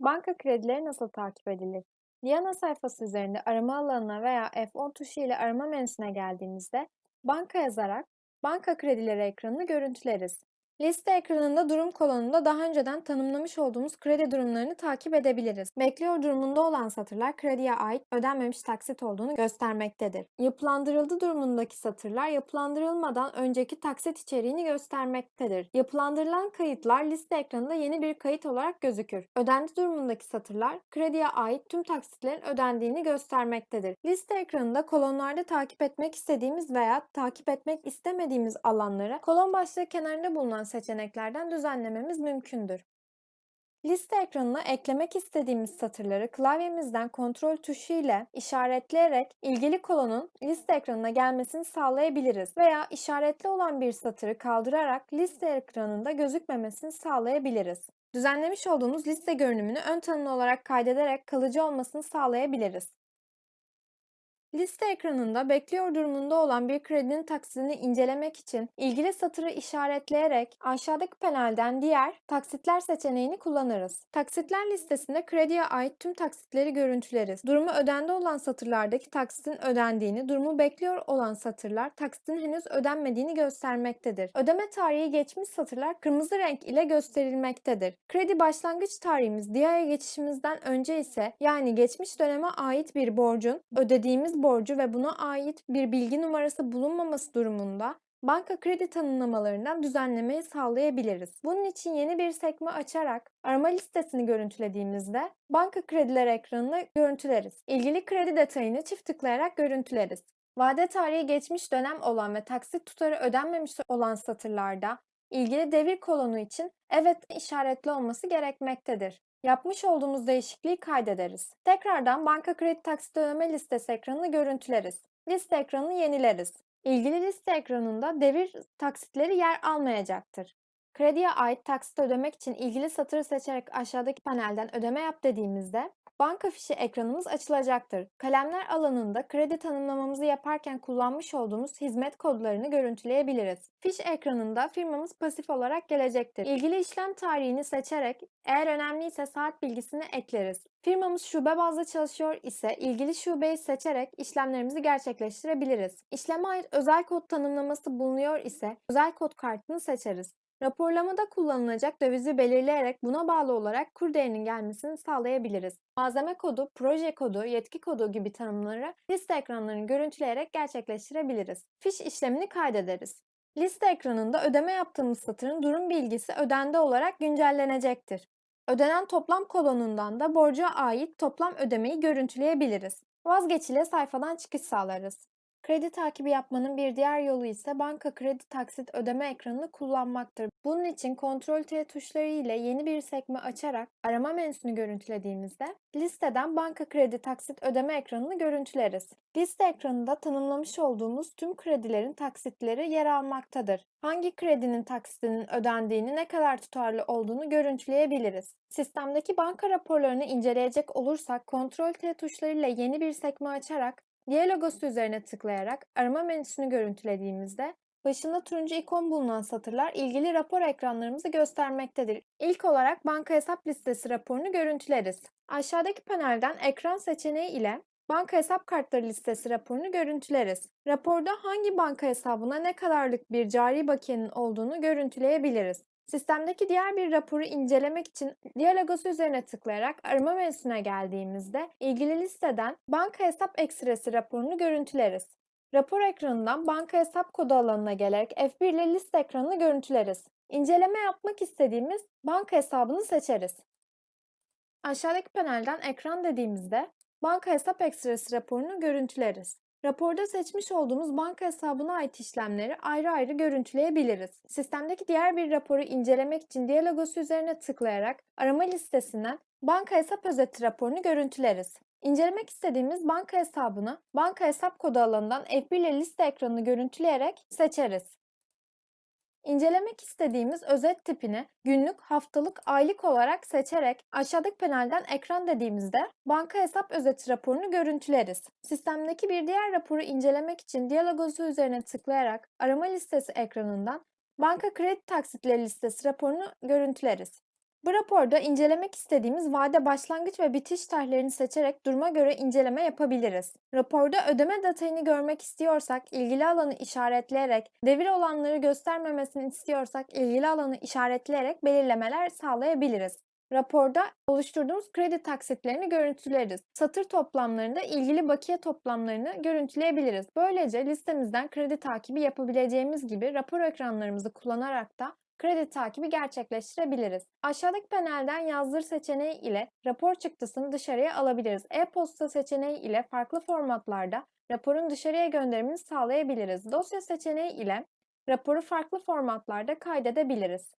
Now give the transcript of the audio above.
Banka kredileri nasıl takip edilir? Diana sayfası üzerinde arama alanına veya F10 tuşu ile arama menüsüne geldiğimizde banka yazarak banka kredileri ekranını görüntüleriz. Liste ekranında durum kolonunda daha önceden tanımlamış olduğumuz kredi durumlarını takip edebiliriz. Bekliyor durumunda olan satırlar krediye ait ödenmemiş taksit olduğunu göstermektedir. Yapılandırıldı durumundaki satırlar yapılandırılmadan önceki taksit içeriğini göstermektedir. Yapılandırılan kayıtlar liste ekranında yeni bir kayıt olarak gözükür. Ödendi durumundaki satırlar krediye ait tüm taksitlerin ödendiğini göstermektedir. Liste ekranında kolonlarda takip etmek istediğimiz veya takip etmek istemediğimiz alanları kolon başlığı kenarında bulunan seçeneklerden düzenlememiz mümkündür. Liste ekranına eklemek istediğimiz satırları klavyemizden kontrol tuşu ile işaretleyerek ilgili kolonun liste ekranına gelmesini sağlayabiliriz veya işaretli olan bir satırı kaldırarak liste ekranında gözükmemesini sağlayabiliriz. Düzenlemiş olduğumuz liste görünümünü ön tanımlı olarak kaydederek kalıcı olmasını sağlayabiliriz. Liste ekranında bekliyor durumunda olan bir kredinin taksidini incelemek için ilgili satırı işaretleyerek aşağıdaki panelden diğer taksitler seçeneğini kullanırız. Taksitler listesinde krediye ait tüm taksitleri görüntüleriz. Durumu ödendi olan satırlardaki taksitin ödendiğini, durumu bekliyor olan satırlar taksitin henüz ödenmediğini göstermektedir. Ödeme tarihi geçmiş satırlar kırmızı renk ile gösterilmektedir. Kredi başlangıç tarihimiz DİA'ya geçişimizden önce ise yani geçmiş döneme ait bir borcun ödediğimiz borcu ve buna ait bir bilgi numarası bulunmaması durumunda banka kredi tanımlamalarından düzenlemeyi sağlayabiliriz. Bunun için yeni bir sekme açarak arama listesini görüntülediğimizde banka krediler ekranını görüntüleriz. İlgili kredi detayını çift tıklayarak görüntüleriz. Vade tarihi geçmiş dönem olan ve taksit tutarı ödenmemiş olan satırlarda ilgili devir kolonu için evet işaretli olması gerekmektedir. Yapmış olduğumuz değişikliği kaydederiz. Tekrardan banka kredi taksit ödeme listesi ekranını görüntüleriz. Liste ekranını yenileriz. İlgili liste ekranında devir taksitleri yer almayacaktır. Krediye ait taksit ödemek için ilgili satırı seçerek aşağıdaki panelden ödeme yap dediğimizde banka fişi ekranımız açılacaktır. Kalemler alanında kredi tanımlamamızı yaparken kullanmış olduğumuz hizmet kodlarını görüntüleyebiliriz. Fiş ekranında firmamız pasif olarak gelecektir. İlgili işlem tarihini seçerek eğer önemliyse saat bilgisini ekleriz. Firmamız şube bazlı çalışıyor ise ilgili şubeyi seçerek işlemlerimizi gerçekleştirebiliriz. İşleme ait özel kod tanımlaması bulunuyor ise özel kod kartını seçeriz. Raporlamada kullanılacak dövizi belirleyerek buna bağlı olarak kur değerinin gelmesini sağlayabiliriz. Malzeme kodu, proje kodu, yetki kodu gibi tanımları liste ekranlarını görüntüleyerek gerçekleştirebiliriz. Fiş işlemini kaydederiz. Liste ekranında ödeme yaptığımız satırın durum bilgisi ödendi olarak güncellenecektir. Ödenen toplam kolonundan da borca ait toplam ödemeyi görüntüleyebiliriz. Vazgeç ile sayfadan çıkış sağlarız. Kredi takibi yapmanın bir diğer yolu ise banka kredi taksit ödeme ekranını kullanmaktır. Bunun için Ctrl T tuşları ile yeni bir sekme açarak arama menüsünü görüntülediğimizde listeden banka kredi taksit ödeme ekranını görüntüleriz. Liste ekranında tanımlamış olduğumuz tüm kredilerin taksitleri yer almaktadır. Hangi kredinin taksitinin ödendiğini, ne kadar tutarlı olduğunu görüntüleyebiliriz. Sistemdeki banka raporlarını inceleyecek olursak Ctrl T tuşlarıyla yeni bir sekme açarak Diğer logosu üzerine tıklayarak arama menüsünü görüntülediğimizde başında turuncu ikon bulunan satırlar ilgili rapor ekranlarımızı göstermektedir. İlk olarak banka hesap listesi raporunu görüntüleriz. Aşağıdaki panelden ekran seçeneği ile banka hesap kartları listesi raporunu görüntüleriz. Raporda hangi banka hesabına ne kadarlık bir cari bakiyenin olduğunu görüntüleyebiliriz. Sistemdeki diğer bir raporu incelemek için diğer logosu üzerine tıklayarak arama menüsüne geldiğimizde ilgili listeden banka hesap ekstresi raporunu görüntüleriz. Rapor ekranından banka hesap kodu alanına gelerek F1 ile liste ekranını görüntüleriz. İnceleme yapmak istediğimiz banka hesabını seçeriz. Aşağıdaki panelden ekran dediğimizde banka hesap ekstresi raporunu görüntüleriz. Raporda seçmiş olduğumuz banka hesabına ait işlemleri ayrı ayrı görüntüleyebiliriz. Sistemdeki diğer bir raporu incelemek için diğer logosu üzerine tıklayarak arama listesinden banka hesap özeti raporunu görüntüleriz. İncelemek istediğimiz banka hesabını banka hesap kodu alanından F1 ile liste ekranını görüntüleyerek seçeriz. İncelemek istediğimiz özet tipini günlük, haftalık, aylık olarak seçerek aşağıdaki panelden ekran dediğimizde banka hesap özeti raporunu görüntüleriz. Sistemdeki bir diğer raporu incelemek için diyalogosu üzerine tıklayarak arama listesi ekranından banka kredi taksitleri listesi raporunu görüntüleriz. Bu raporda incelemek istediğimiz vade başlangıç ve bitiş tarihlerini seçerek duruma göre inceleme yapabiliriz. Raporda ödeme detayını görmek istiyorsak ilgili alanı işaretleyerek, devir olanları göstermemesini istiyorsak ilgili alanı işaretleyerek belirlemeler sağlayabiliriz. Raporda oluşturduğumuz kredi taksitlerini görüntüleriz. Satır toplamlarında ilgili bakiye toplamlarını görüntüleyebiliriz. Böylece listemizden kredi takibi yapabileceğimiz gibi rapor ekranlarımızı kullanarak da kredi takibi gerçekleştirebiliriz. Aşağıdaki panelden yazdır seçeneği ile rapor çıktısını dışarıya alabiliriz. E-posta seçeneği ile farklı formatlarda raporun dışarıya gönderimini sağlayabiliriz. Dosya seçeneği ile raporu farklı formatlarda kaydedebiliriz.